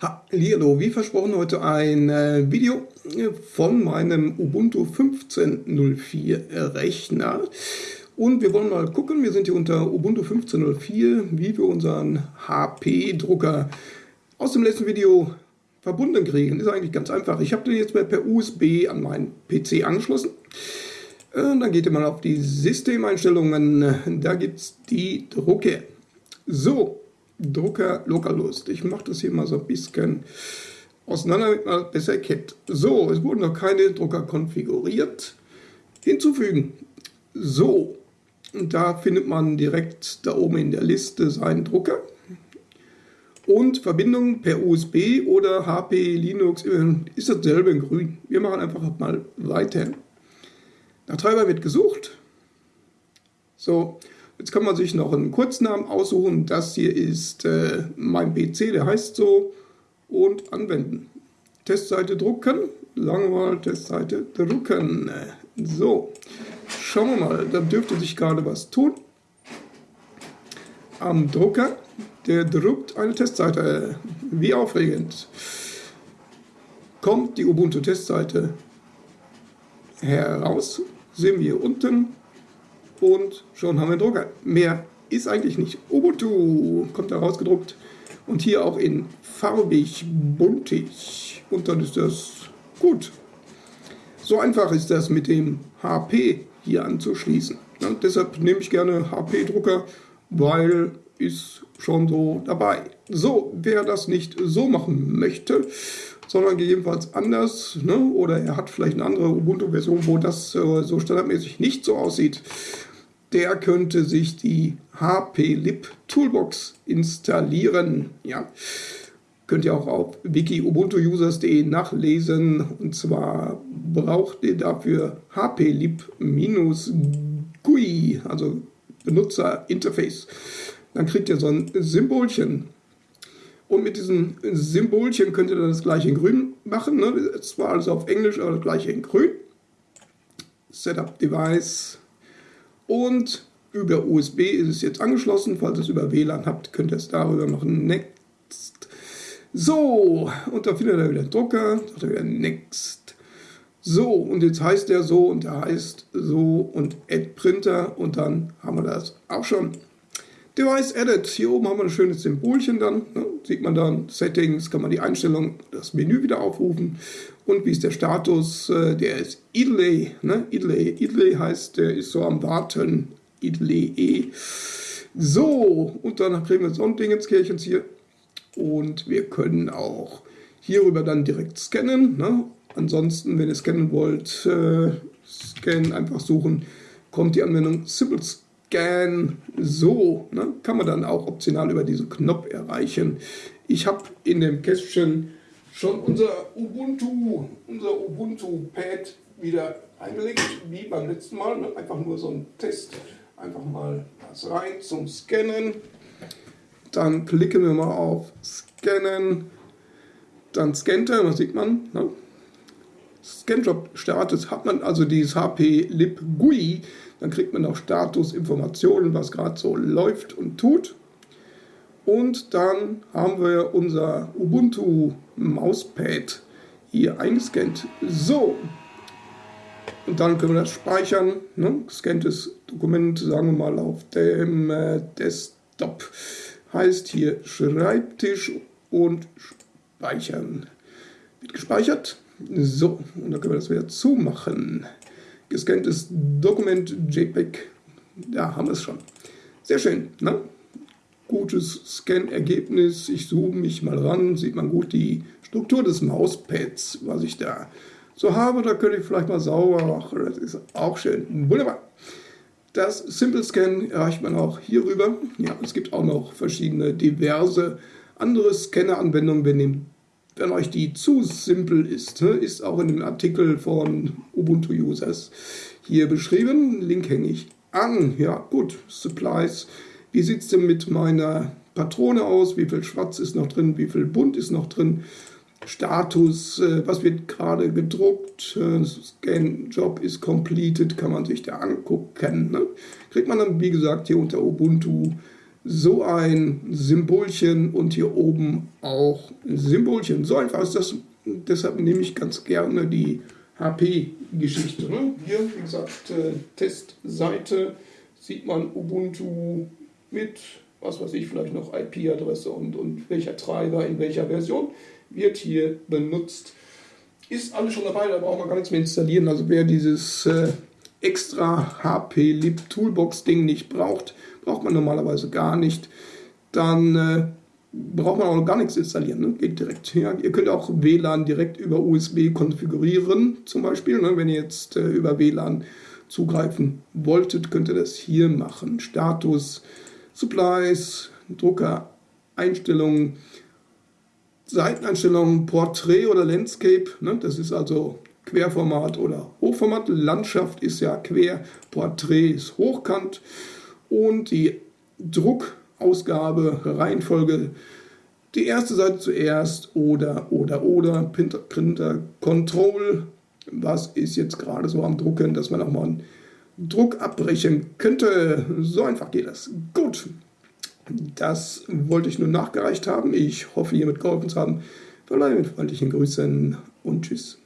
Hallo, wie versprochen heute ein äh, Video von meinem Ubuntu 15.04 Rechner. Und wir wollen mal gucken, wir sind hier unter Ubuntu 15.04, wie wir unseren HP-Drucker aus dem letzten Video verbunden kriegen. Ist eigentlich ganz einfach. Ich habe den jetzt per USB an meinen PC angeschlossen. Äh, dann geht ihr mal auf die Systemeinstellungen, da gibt es die Drucke. So, Drucker Localhost. Ich mache das hier mal so ein bisschen auseinander, damit man besser erkennt. So, es wurden noch keine Drucker konfiguriert. Hinzufügen. So, und da findet man direkt da oben in der Liste seinen Drucker. Und Verbindung per USB oder HP, Linux ist dasselbe in grün. Wir machen einfach mal weiter. Nach Treiber wird gesucht. So, Jetzt kann man sich noch einen Kurznamen aussuchen. Das hier ist äh, mein PC, der heißt so. Und anwenden. Testseite drucken. Sagen mal Testseite drucken. So, schauen wir mal. Da dürfte sich gerade was tun. Am Drucker, der druckt eine Testseite. Wie aufregend. Kommt die Ubuntu-Testseite heraus. Sehen wir hier unten und schon haben wir einen Drucker. Mehr ist eigentlich nicht. Ubuntu kommt da rausgedruckt und hier auch in farbig, buntig und dann ist das gut. So einfach ist das mit dem HP hier anzuschließen. Ja, deshalb nehme ich gerne HP-Drucker, weil ist schon so dabei. So, wer das nicht so machen möchte, sondern gegebenenfalls anders, ne? oder er hat vielleicht eine andere Ubuntu-Version, wo das äh, so standardmäßig nicht so aussieht, der könnte sich die HP-Lib Toolbox installieren. Ja. Könnt ihr auch auf wiki-ubuntu-users.de nachlesen. Und zwar braucht ihr dafür HP-Lib-GUI, also Benutzerinterface. Dann kriegt ihr so ein Symbolchen. Und mit diesem Symbolchen könnt ihr dann das gleiche in grün machen. Ne? Zwar also auf Englisch, aber das gleiche in grün. Setup Device und über USB ist es jetzt angeschlossen. Falls ihr es über WLAN habt, könnt ihr es darüber noch Next. So, und da findet ihr wieder den Drucker, sagt er wieder Next. So, und jetzt heißt der so und der heißt so und Add Printer und dann haben wir das auch schon. Device Edit, hier oben haben wir ein schönes Symbolchen dann, ne? sieht man dann Settings, kann man die Einstellung, das Menü wieder aufrufen und wie ist der Status, äh, der ist idle, ne? idle, idle heißt, der ist so am Warten, idle e. So, und dann kriegen wir so ein Ding ins Kirchens hier und wir können auch hierüber dann direkt scannen, ne? ansonsten, wenn ihr scannen wollt, äh, scannen, einfach suchen, kommt die Anwendung Simple Scan Scan. So, ne, kann man dann auch optional über diesen Knopf erreichen. Ich habe in dem Kästchen schon unser Ubuntu, unser Ubuntu-Pad wieder eingelegt, wie beim letzten Mal. Ne? Einfach nur so ein Test. Einfach mal das rein zum Scannen. Dann klicken wir mal auf Scannen. Dann scannt er, was sieht man? Ne? Scanjob startet, hat man also dieses HP Lib GUI dann kriegt man auch Statusinformationen, was gerade so läuft und tut. Und dann haben wir unser Ubuntu Mauspad hier eingescannt. So, und dann können wir das speichern. Ne? Gescanntes Dokument, sagen wir mal, auf dem äh, Desktop. Heißt hier Schreibtisch und Speichern. Wird gespeichert. So, und dann können wir das wieder zumachen gescanntes Dokument JPEG. Da haben wir es schon. Sehr schön. Ne? Gutes Scan-Ergebnis. Ich zoome mich mal ran. Sieht man gut die Struktur des Mauspads, was ich da so habe. Da könnte ich vielleicht mal sauber machen. Das ist auch schön. Wunderbar. Das Simple Scan erreicht man auch hierüber. Ja, es gibt auch noch verschiedene diverse andere Scanner-Anwendungen. Wir nehmen wenn euch die zu simpel ist, ist auch in dem Artikel von Ubuntu Users hier beschrieben. Link hänge ich an. Ja, gut, Supplies. Wie sieht es denn mit meiner Patrone aus? Wie viel Schwarz ist noch drin? Wie viel Bunt ist noch drin? Status, äh, was wird gerade gedruckt, äh, Scan Job ist completed, kann man sich da angucken. Ne? Kriegt man dann, wie gesagt, hier unter Ubuntu so ein Symbolchen und hier oben auch Symbolchen. So einfach ist das. Deshalb nehme ich ganz gerne die HP-Geschichte. Ne? Hier, wie gesagt, äh, Testseite sieht man Ubuntu mit, was weiß ich, vielleicht noch IP-Adresse und, und welcher Treiber in welcher Version wird hier benutzt. Ist alles schon dabei, da braucht man gar nichts mehr installieren. Also wer dieses äh, extra HP-Lib Toolbox-Ding nicht braucht, braucht man normalerweise gar nicht. Dann äh, braucht man auch gar nichts installieren. Ne? Geht direkt. Ja, ihr könnt auch WLAN direkt über USB konfigurieren, zum Beispiel. Ne? Wenn ihr jetzt äh, über WLAN zugreifen wolltet, könnt ihr das hier machen. Status, Supplies, Drucker, Einstellungen, Seiteneinstellungen, Portrait oder Landscape. Ne? Das ist also Querformat oder Hochformat. Landschaft ist ja quer, Porträt ist hochkant und die Druckausgabe, Reihenfolge, die erste Seite zuerst oder, oder, oder, Printer, Printer Control, was ist jetzt gerade so am Drucken, dass man auch mal einen Druck abbrechen könnte. So einfach geht das. Gut, das wollte ich nur nachgereicht haben. Ich hoffe, hiermit geholfen zu haben. Verbleibe mit freundlichen Grüßen und Tschüss.